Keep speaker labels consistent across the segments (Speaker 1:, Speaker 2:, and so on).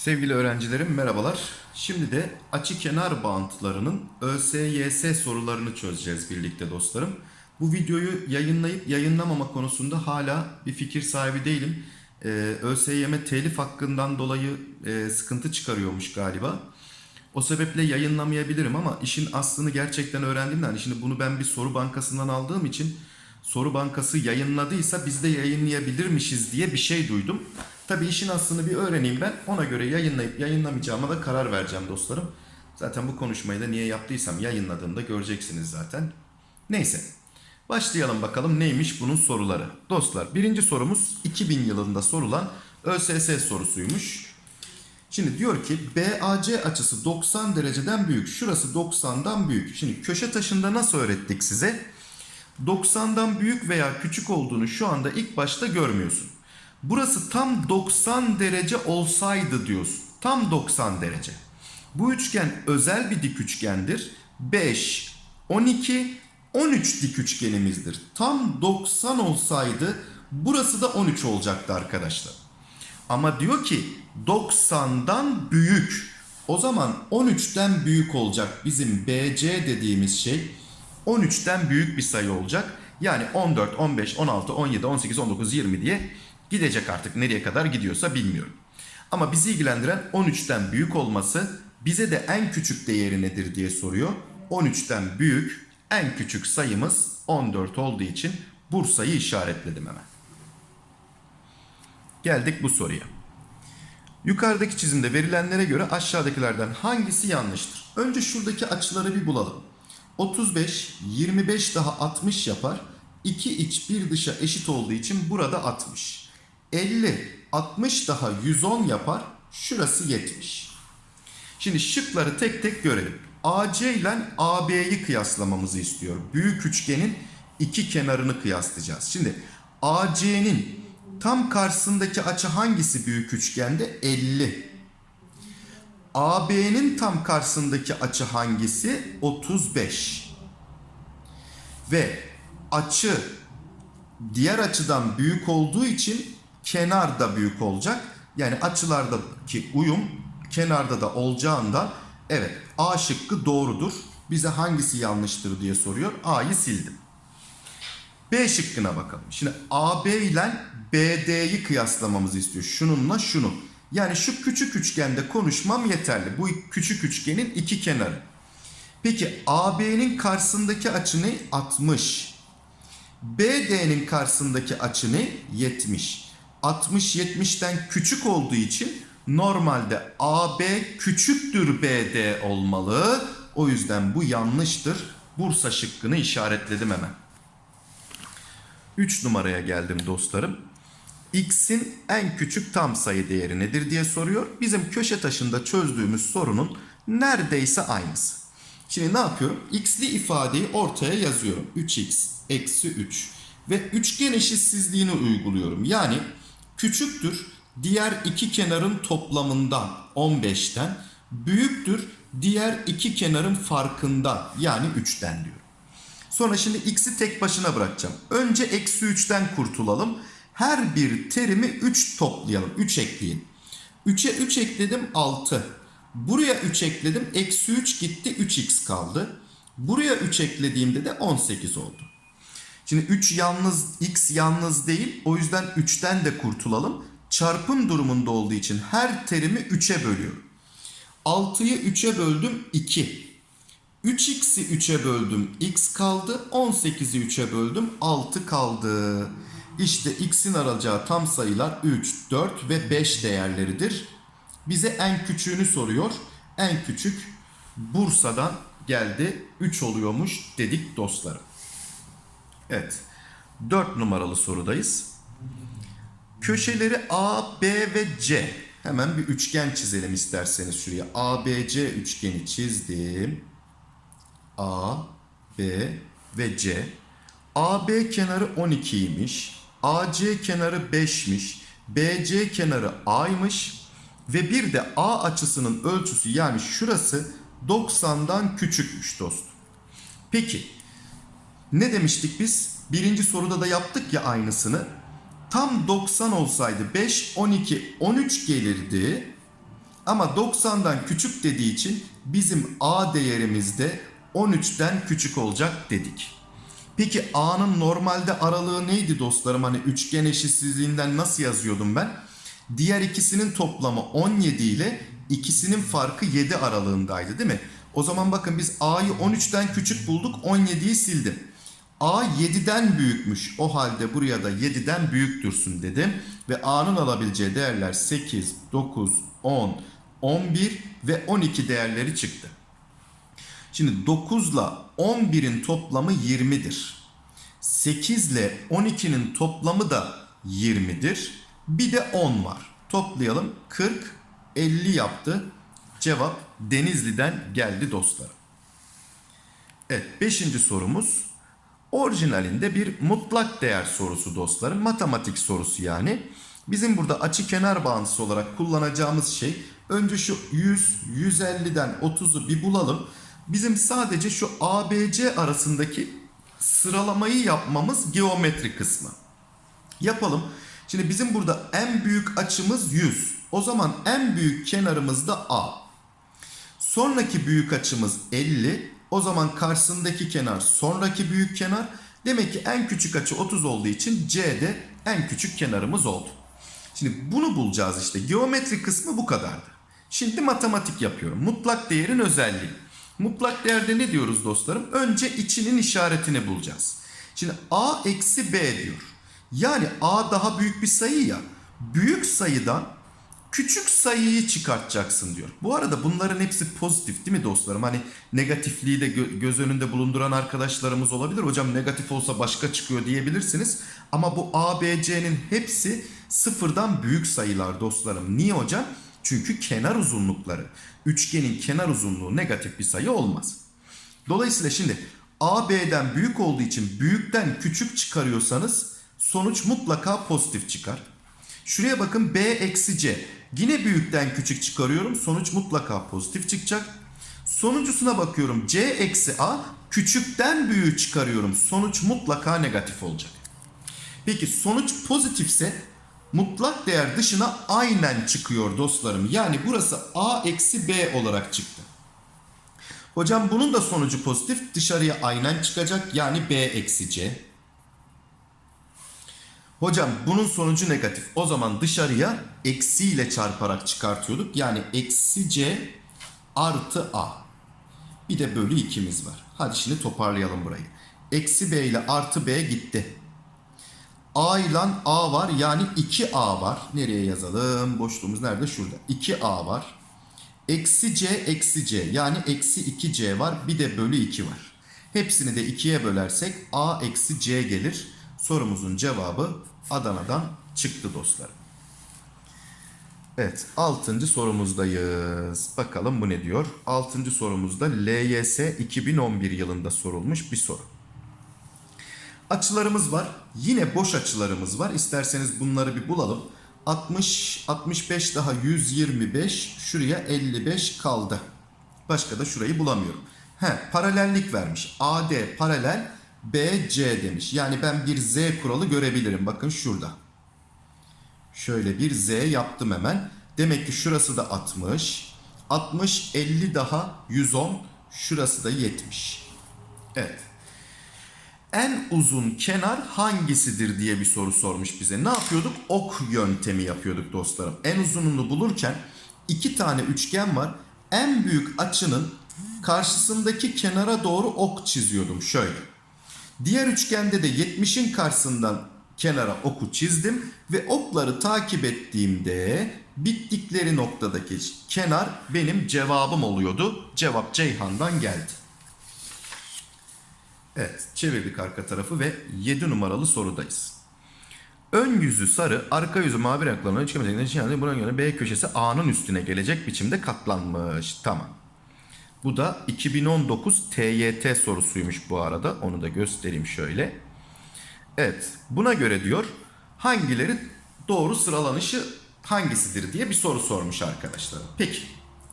Speaker 1: Sevgili öğrencilerim merhabalar. Şimdi de açı kenar bağıntılarının ÖSYS sorularını çözeceğiz birlikte dostlarım. Bu videoyu yayınlayıp yayınlamama konusunda hala bir fikir sahibi değilim. Ee, ÖSYM telif hakkından dolayı e, sıkıntı çıkarıyormuş galiba. O sebeple yayınlamayabilirim ama işin aslını gerçekten öğrendiğimden hani şimdi bunu ben bir soru bankasından aldığım için soru bankası yayınladıysa biz de yayınlayabilirmişiz diye bir şey duydum. Tabii işin aslını bir öğreneyim ben. Ona göre yayınlayıp yayınlamayacağıma da karar vereceğim dostlarım. Zaten bu konuşmayı da niye yaptıysam yayınladığımda göreceksiniz zaten. Neyse. Başlayalım bakalım neymiş bunun soruları. Dostlar birinci sorumuz 2000 yılında sorulan ÖSS sorusuymuş. Şimdi diyor ki BAC açısı 90 dereceden büyük. Şurası 90'dan büyük. Şimdi köşe taşında nasıl öğrettik size? 90'dan büyük veya küçük olduğunu şu anda ilk başta görmüyorsun. Burası tam 90 derece olsaydı diyorsun. Tam 90 derece. Bu üçgen özel bir dik üçgendir. 5, 12, 13 dik üçgenimizdir. Tam 90 olsaydı burası da 13 olacaktı arkadaşlar. Ama diyor ki 90'dan büyük. O zaman 13'ten büyük olacak bizim BC dediğimiz şey 13'ten büyük bir sayı olacak. Yani 14, 15, 16, 17, 18, 19, 20 diye gidecek artık nereye kadar gidiyorsa bilmiyorum. Ama bizi ilgilendiren 13'ten büyük olması bize de en küçük değeri nedir diye soruyor. 13'ten büyük en küçük sayımız 14 olduğu için Bursa'yı işaretledim hemen. Geldik bu soruya. Yukarıdaki çizimde verilenlere göre aşağıdakilerden hangisi yanlıştır? Önce şuradaki açıları bir bulalım. 35, 25 daha 60 yapar. 2 iç bir dışa eşit olduğu için burada 60. 50, 60 daha 110 yapar. Şurası 70. Şimdi şıkları tek tek görelim. AC ile AB'yi kıyaslamamızı istiyor. Büyük üçgenin iki kenarını kıyaslayacağız. Şimdi AC'nin tam karşısındaki açı hangisi büyük üçgende? 50. AB'nin tam karşısındaki açı hangisi? 35. Ve açı diğer açıdan büyük olduğu için kenar da büyük olacak. Yani açılardaki uyum kenarda da olacağından evet A şıkkı doğrudur. Bize hangisi yanlıştır diye soruyor. A'yı sildim. B şıkkına bakalım. Şimdi AB ile BD'yi kıyaslamamızı istiyor. Şununla şunu. Yani şu küçük üçgende konuşmam yeterli. Bu küçük üçgenin iki kenarı. Peki AB'nin karşısındaki açı ne? 60. BD'nin karşısındaki açı ne? 70. 60 70'ten küçük olduğu için normalde AB küçüktür BD olmalı. O yüzden bu yanlıştır. Bursa şıkkını işaretledim hemen. 3 numaraya geldim dostlarım. X'in en küçük tam sayı değeri nedir diye soruyor. Bizim köşe taşında çözdüğümüz sorunun neredeyse aynısı. Şimdi ne yapıyorum? X'li ifadeyi ortaya yazıyorum. 3x eksi 3 ve üçgen eşitsizliğini uyguluyorum. Yani küçüktür diğer iki kenarın toplamından 15'ten büyüktür diğer iki kenarın farkından yani 3'ten diyorum. Sonra şimdi x'i tek başına bırakacağım. Önce eksi 3'ten kurtulalım. Her bir terimi 3 toplayalım. 3 ekleyin. 3'e 3 ekledim 6. Buraya 3 ekledim. Eksi 3 gitti 3x kaldı. Buraya 3 eklediğimde de 18 oldu. Şimdi 3 yalnız x yalnız değil. O yüzden 3'ten de kurtulalım. Çarpım durumunda olduğu için her terimi 3'e bölüyorum. 6'yı 3'e böldüm 2. 3x'i 3'e böldüm x kaldı. 18'i 3'e böldüm 6 kaldı. İşte x'in alacağı tam sayılar 3, 4 ve 5 değerleridir. Bize en küçüğünü soruyor. En küçük Bursa'dan geldi. 3 oluyormuş dedik dostlarım. Evet. 4 numaralı sorudayız. Köşeleri A, B ve C. Hemen bir üçgen çizelim isterseniz şuraya. ABC üçgeni çizdim. A, B ve C. AB kenarı 12'ymiş. AC kenarı 5'miş. BC kenarı A'ymış. Ve bir de A açısının ölçüsü yani şurası 90'dan küçükmüş dostum. Peki Ne demiştik biz? Birinci soruda da yaptık ya aynısını. Tam 90 olsaydı 5, 12, 13 gelirdi. Ama 90'dan küçük dediği için bizim A değerimiz de 13'ten küçük olacak dedik. Peki A'nın normalde aralığı neydi dostlarım? Hani üçgen eşitsizliğinden nasıl yazıyordum ben? Diğer ikisinin toplamı 17 ile ikisinin farkı 7 aralığındaydı değil mi? O zaman bakın biz A'yı 13'ten küçük bulduk 17'yi sildim. A 7'den büyükmüş. O halde buraya da 7'den büyük dursun dedim. Ve A'nın alabileceği değerler 8, 9, 10, 11 ve 12 değerleri çıktı. Şimdi 9 ile 11'in toplamı 20'dir. 8 ile 12'nin toplamı da 20'dir. Bir de 10 var. Toplayalım. 40, 50 yaptı. Cevap Denizli'den geldi dostlarım. Evet 5. sorumuz orijinalinde bir mutlak değer sorusu dostlarım. Matematik sorusu yani. Bizim burada açı kenar bağıntısı olarak kullanacağımız şey önce şu 100, 150'den 30'u bir bulalım. Bizim sadece şu ABC arasındaki sıralamayı yapmamız geometri kısmı. Yapalım. Şimdi bizim burada en büyük açımız 100. O zaman en büyük kenarımız da A. Sonraki büyük açımız 50. O zaman karşısındaki kenar sonraki büyük kenar. Demek ki en küçük açı 30 olduğu için C'de en küçük kenarımız oldu. Şimdi bunu bulacağız işte. Geometri kısmı bu kadardı. Şimdi matematik yapıyorum. Mutlak değerin özelliği. Mutlak değerde ne diyoruz dostlarım? Önce içinin işaretini bulacağız. Şimdi A eksi B diyor. Yani A daha büyük bir sayı ya. Büyük sayıdan küçük sayıyı çıkartacaksın diyor. Bu arada bunların hepsi pozitif değil mi dostlarım? Hani negatifliği de gö- göz önünde bulunduran arkadaşlarımız olabilir. Hocam negatif olsa başka çıkıyor diyebilirsiniz. Ama bu A, B, C'nin hepsi sıfırdan büyük sayılar dostlarım. Niye hocam? Çünkü kenar uzunlukları. Üçgenin kenar uzunluğu negatif bir sayı olmaz. Dolayısıyla şimdi A, B'den büyük olduğu için büyükten küçük çıkarıyorsanız sonuç mutlaka pozitif çıkar. Şuraya bakın B eksi C. Yine büyükten küçük çıkarıyorum. Sonuç mutlaka pozitif çıkacak. Sonuncusuna bakıyorum. C eksi A. Küçükten büyüğü çıkarıyorum. Sonuç mutlaka negatif olacak. Peki sonuç pozitifse mutlak değer dışına aynen çıkıyor dostlarım. Yani burası A eksi B olarak çıktı. Hocam bunun da sonucu pozitif. Dışarıya aynen çıkacak. Yani B eksi C. Hocam bunun sonucu negatif. O zaman dışarıya eksiyle çarparak çıkartıyorduk. Yani eksi c artı a. Bir de bölü 2'miz var. Hadi şimdi toparlayalım burayı. Eksi b ile artı b gitti. A ile a var yani 2a var. Nereye yazalım? Boşluğumuz nerede? Şurada. 2a var. Eksi c eksi c yani eksi 2c var. Bir de bölü 2 var. Hepsini de 2'ye bölersek a eksi c gelir. Sorumuzun cevabı Adana'dan çıktı dostlarım. Evet 6. sorumuzdayız. Bakalım bu ne diyor? 6. sorumuzda LYS 2011 yılında sorulmuş bir soru. Açılarımız var. Yine boş açılarımız var. İsterseniz bunları bir bulalım. 60, 65 daha 125. Şuraya 55 kaldı. Başka da şurayı bulamıyorum. He, paralellik vermiş. AD paralel BC demiş. Yani ben bir Z kuralı görebilirim. Bakın şurada. Şöyle bir Z yaptım hemen. Demek ki şurası da 60. 60, 50 daha 110. Şurası da 70. Evet. En uzun kenar hangisidir diye bir soru sormuş bize. Ne yapıyorduk? Ok yöntemi yapıyorduk dostlarım. En uzununu bulurken iki tane üçgen var. En büyük açının karşısındaki kenara doğru ok çiziyordum şöyle. Diğer üçgende de 70'in karşısından kenara oku çizdim ve okları takip ettiğimde bittikleri noktadaki kenar benim cevabım oluyordu. Cevap Ceyhan'dan geldi. Evet, çevirdik arka tarafı ve 7 numaralı sorudayız. Ön yüzü sarı, arka yüzü mavi renklerine çıkamayacak. Yani buna göre B köşesi A'nın üstüne gelecek biçimde katlanmış. Tamam. Bu da 2019 TYT sorusuymuş bu arada. Onu da göstereyim şöyle. Evet. Buna göre diyor hangileri doğru sıralanışı hangisidir diye bir soru sormuş arkadaşlar. Peki.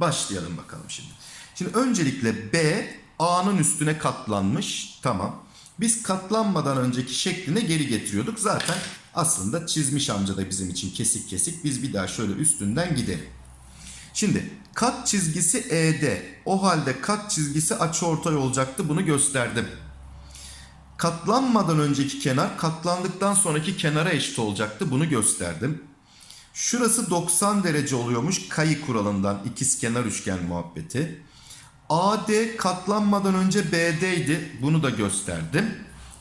Speaker 1: Başlayalım bakalım şimdi. Şimdi öncelikle B A'nın üstüne katlanmış. Tamam. Biz katlanmadan önceki şekline geri getiriyorduk. Zaten aslında çizmiş amca da bizim için kesik kesik. Biz bir daha şöyle üstünden gidelim. Şimdi kat çizgisi ED. O halde kat çizgisi açıortay olacaktı. Bunu gösterdim. Katlanmadan önceki kenar katlandıktan sonraki kenara eşit olacaktı. Bunu gösterdim. Şurası 90 derece oluyormuş kayı kuralından ikizkenar üçgen muhabbeti. AD katlanmadan önce BD'ydi. Bunu da gösterdim.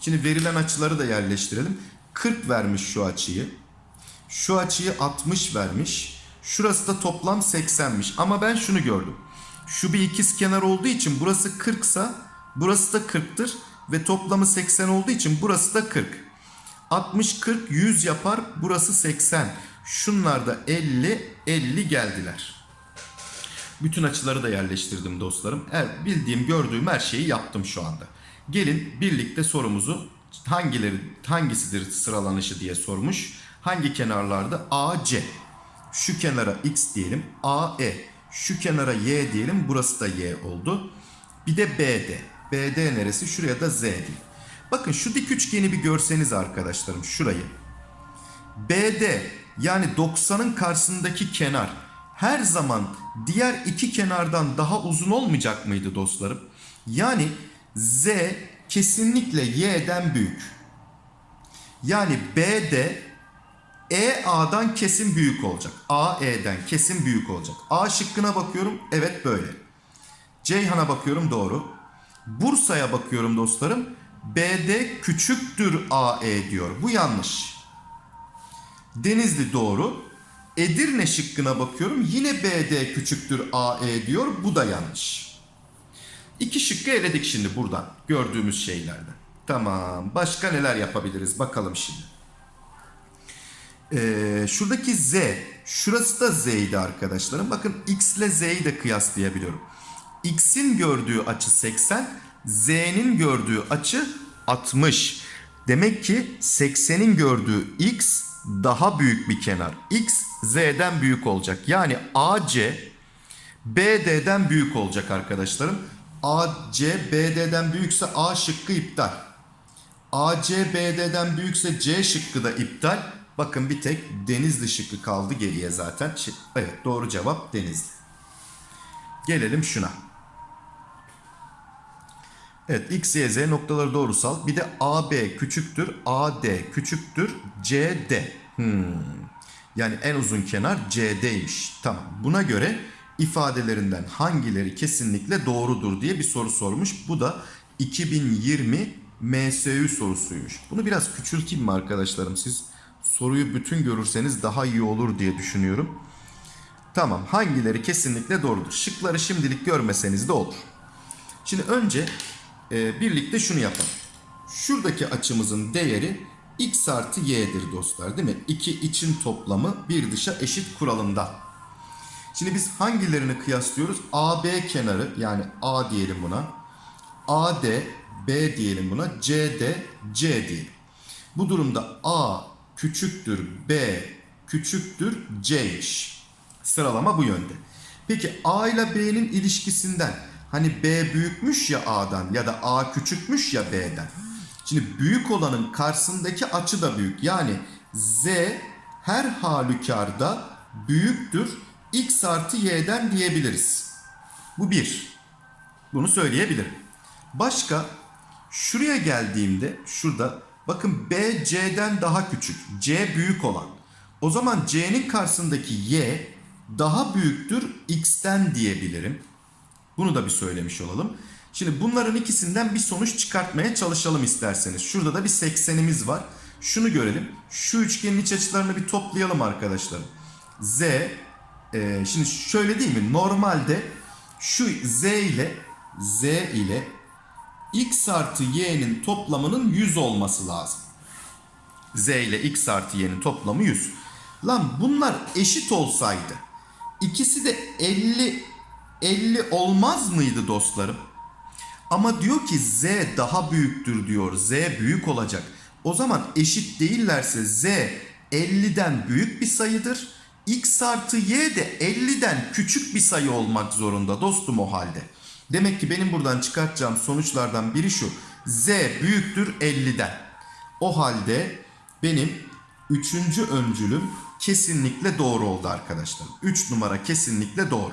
Speaker 1: Şimdi verilen açıları da yerleştirelim. 40 vermiş şu açıyı. Şu açıyı 60 vermiş. Şurası da toplam 80'miş. Ama ben şunu gördüm. Şu bir ikiz kenar olduğu için burası 40 sa burası da 40'tır. Ve toplamı 80 olduğu için burası da 40. 60, 40, 100 yapar. Burası 80. Şunlar da 50, 50 geldiler. Bütün açıları da yerleştirdim dostlarım. Evet, bildiğim, gördüğüm her şeyi yaptım şu anda. Gelin birlikte sorumuzu hangileri hangisidir sıralanışı diye sormuş. Hangi kenarlarda? AC. Şu kenara X diyelim. AE. Şu kenara Y diyelim. Burası da Y oldu. Bir de BD. BD neresi? Şuraya da Z diyeyim. Bakın şu dik üçgeni bir görseniz arkadaşlarım şurayı. BD yani 90'ın karşısındaki kenar her zaman diğer iki kenardan daha uzun olmayacak mıydı dostlarım? Yani Z kesinlikle Y'den büyük. Yani BD EA'dan kesin büyük olacak. AE'den kesin büyük olacak. A şıkkına bakıyorum. Evet böyle. Ceyhan'a bakıyorum doğru. Bursa'ya bakıyorum dostlarım. BD küçüktür AE diyor. Bu yanlış. Denizli doğru. Edirne şıkkına bakıyorum. Yine BD küçüktür AE diyor. Bu da yanlış. İki şıkkı eledik şimdi buradan. Gördüğümüz şeylerden. Tamam. Başka neler yapabiliriz bakalım şimdi. Ee, şuradaki Z. Şurası da Z'ydi arkadaşlarım. Bakın X ile Z'yi de kıyaslayabiliyorum. X'in gördüğü açı 80. Z'nin gördüğü açı 60. Demek ki 80'in gördüğü X daha büyük bir kenar. X Z'den büyük olacak. Yani AC BD'den büyük olacak arkadaşlarım. AC BD'den büyükse A şıkkı iptal. AC BD'den büyükse C şıkkı da iptal. Bakın bir tek Denizli şıkkı kaldı geriye zaten. Evet doğru cevap Denizli. Gelelim şuna. Evet x, y, z noktaları doğrusal. Bir de AB küçüktür, AD küçüktür, CD. Hmm. Yani en uzun kenar CD'ymiş. Tamam. Buna göre ifadelerinden hangileri kesinlikle doğrudur diye bir soru sormuş. Bu da 2020 MSÜ sorusuymuş. Bunu biraz küçülteyim mi arkadaşlarım? Siz soruyu bütün görürseniz daha iyi olur diye düşünüyorum. Tamam. Hangileri kesinlikle doğrudur? Şıkları şimdilik görmeseniz de olur. Şimdi önce e, birlikte şunu yapalım. Şuradaki açımızın değeri x artı y'dir dostlar değil mi? İki için toplamı bir dışa eşit kuralında. Şimdi biz hangilerini kıyaslıyoruz? AB kenarı yani A diyelim buna. AD, B diyelim buna. CD, C diyelim. Bu durumda A küçüktür B küçüktür C'ymiş. Sıralama bu yönde. Peki A ile B'nin ilişkisinden Hani B büyükmüş ya A'dan ya da A küçükmüş ya B'den. Şimdi büyük olanın karşısındaki açı da büyük. Yani Z her halükarda büyüktür x artı y'den diyebiliriz. Bu bir. Bunu söyleyebilirim. Başka şuraya geldiğimde şurada bakın B C'den daha küçük. C büyük olan. O zaman C'nin karşısındaki y daha büyüktür x'ten diyebilirim. Bunu da bir söylemiş olalım. Şimdi bunların ikisinden bir sonuç çıkartmaya çalışalım isterseniz. Şurada da bir 80'imiz var. Şunu görelim. Şu üçgenin iç açılarını bir toplayalım arkadaşlarım. Z e, şimdi şöyle değil mi? Normalde şu Z ile Z ile x artı y'nin toplamının 100 olması lazım. Z ile x artı y'nin toplamı 100. Lan bunlar eşit olsaydı ikisi de 50 50 olmaz mıydı dostlarım? Ama diyor ki Z daha büyüktür diyor. Z büyük olacak. O zaman eşit değillerse Z 50'den büyük bir sayıdır. X artı Y de 50'den küçük bir sayı olmak zorunda dostum o halde. Demek ki benim buradan çıkartacağım sonuçlardan biri şu. Z büyüktür 50'den. O halde benim üçüncü öncülüm kesinlikle doğru oldu arkadaşlar. 3 numara kesinlikle doğru.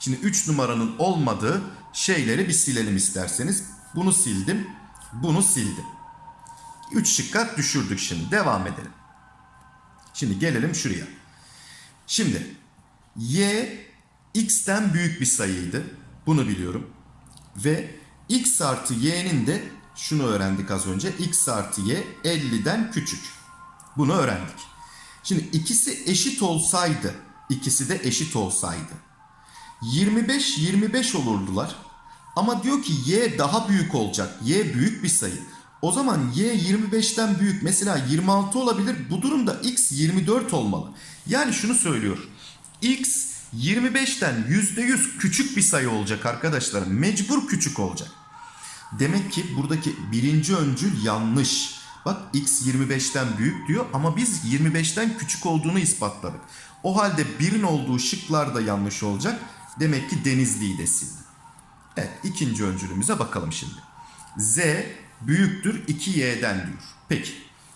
Speaker 1: Şimdi 3 numaranın olmadığı şeyleri bir silelim isterseniz. Bunu sildim, bunu sildim. 3 şıkka düşürdük şimdi. Devam edelim. Şimdi gelelim şuraya. Şimdi y x'ten büyük bir sayıydı. Bunu biliyorum. Ve x artı y'nin de şunu öğrendik az önce. x artı y 50'den küçük. Bunu öğrendik. Şimdi ikisi eşit olsaydı, ikisi de eşit olsaydı 25 25 olurdular. Ama diyor ki y daha büyük olacak. Y büyük bir sayı. O zaman y 25'ten büyük mesela 26 olabilir. Bu durumda x 24 olmalı. Yani şunu söylüyor. x 25'ten %100 küçük bir sayı olacak arkadaşlar. Mecbur küçük olacak. Demek ki buradaki birinci öncül yanlış. Bak x 25'ten büyük diyor ama biz 25'ten küçük olduğunu ispatladık. O halde birin olduğu şıklar da yanlış olacak. Demek ki Denizli'yi de sildim. Evet ikinci öncülümüze bakalım şimdi. Z büyüktür 2y'den diyor. Peki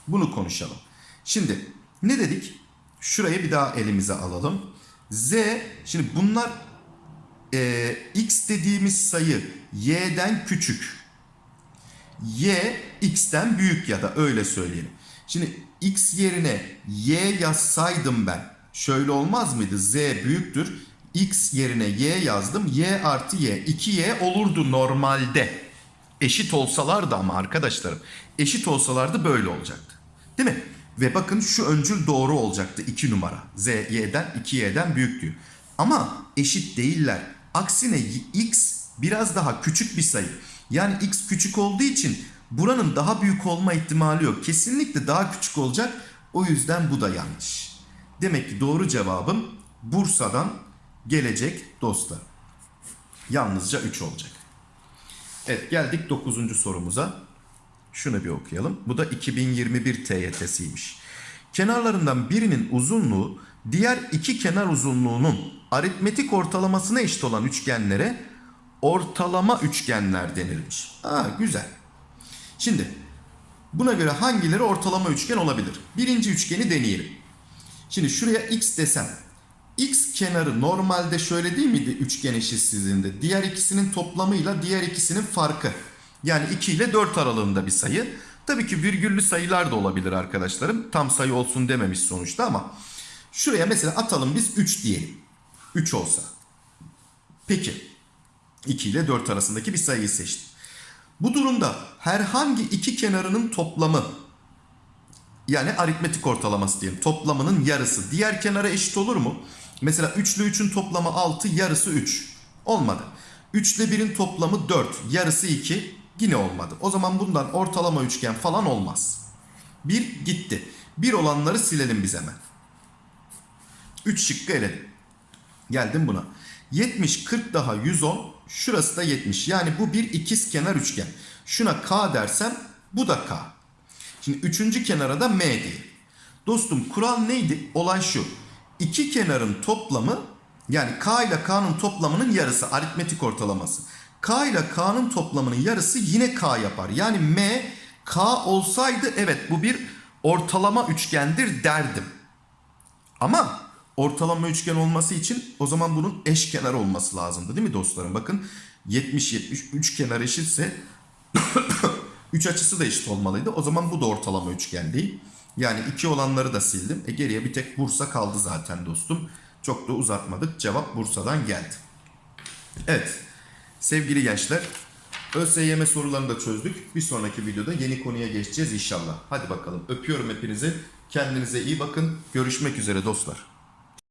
Speaker 1: bunu konuşalım. Şimdi ne dedik? Şuraya bir daha elimize alalım. Z şimdi bunlar e, x dediğimiz sayı y'den küçük. Y x'ten büyük ya da öyle söyleyelim. Şimdi x yerine y yazsaydım ben şöyle olmaz mıydı? Z büyüktür. X yerine y yazdım. y artı y. 2y olurdu normalde. Eşit olsalardı ama arkadaşlarım. Eşit olsalardı böyle olacaktı. Değil mi? Ve bakın şu öncül doğru olacaktı 2 numara. Z y'den 2y'den büyük diyor. Ama eşit değiller. Aksine x biraz daha küçük bir sayı. Yani x küçük olduğu için buranın daha büyük olma ihtimali yok. Kesinlikle daha küçük olacak. O yüzden bu da yanlış. Demek ki doğru cevabım Bursa'dan gelecek dostlar. Yalnızca 3 olacak. Evet geldik 9. sorumuza. Şunu bir okuyalım. Bu da 2021 TYT'siymiş. Kenarlarından birinin uzunluğu diğer iki kenar uzunluğunun aritmetik ortalamasına eşit olan üçgenlere ortalama üçgenler denilmiş. Aa güzel. Şimdi buna göre hangileri ortalama üçgen olabilir? Birinci üçgeni deneyelim. Şimdi şuraya x desem. X kenarı normalde şöyle değil miydi üçgen eşitsizliğinde? Diğer ikisinin toplamıyla diğer ikisinin farkı. Yani 2 ile 4 aralığında bir sayı. Tabii ki virgüllü sayılar da olabilir arkadaşlarım. Tam sayı olsun dememiş sonuçta ama. Şuraya mesela atalım biz 3 diyelim. 3 olsa. Peki. 2 ile 4 arasındaki bir sayıyı seçtim. Bu durumda herhangi iki kenarının toplamı yani aritmetik ortalaması diyelim. Toplamının yarısı diğer kenara eşit olur mu? Mesela 3 ile 3'ün toplamı 6, yarısı 3. Olmadı. 3 ile 1'in toplamı 4, yarısı 2. Yine olmadı. O zaman bundan ortalama üçgen falan olmaz. 1 gitti. 1 olanları silelim biz hemen. 3 şıkkı eledim. Geldim buna. 70, 40 daha 110. Şurası da 70. Yani bu bir ikiz kenar üçgen. Şuna K dersem bu da K. Şimdi üçüncü kenara da M diyelim. Dostum kural neydi? Olay şu. İki kenarın toplamı yani K ile K'nın toplamının yarısı aritmetik ortalaması. K ile K'nın toplamının yarısı yine K yapar. Yani M K olsaydı evet bu bir ortalama üçgendir derdim. Ama ortalama üçgen olması için o zaman bunun eşkenar olması lazımdı değil mi dostlarım? Bakın 70-70 üç kenar eşitse 3 açısı da eşit olmalıydı. O zaman bu da ortalama üçgen değil. Yani 2 olanları da sildim. E geriye bir tek Bursa kaldı zaten dostum. Çok da uzatmadık. Cevap Bursa'dan geldi. Evet. Sevgili gençler. ÖSYM sorularını da çözdük. Bir sonraki videoda yeni konuya geçeceğiz inşallah. Hadi bakalım. Öpüyorum hepinizi. Kendinize iyi bakın. Görüşmek üzere dostlar.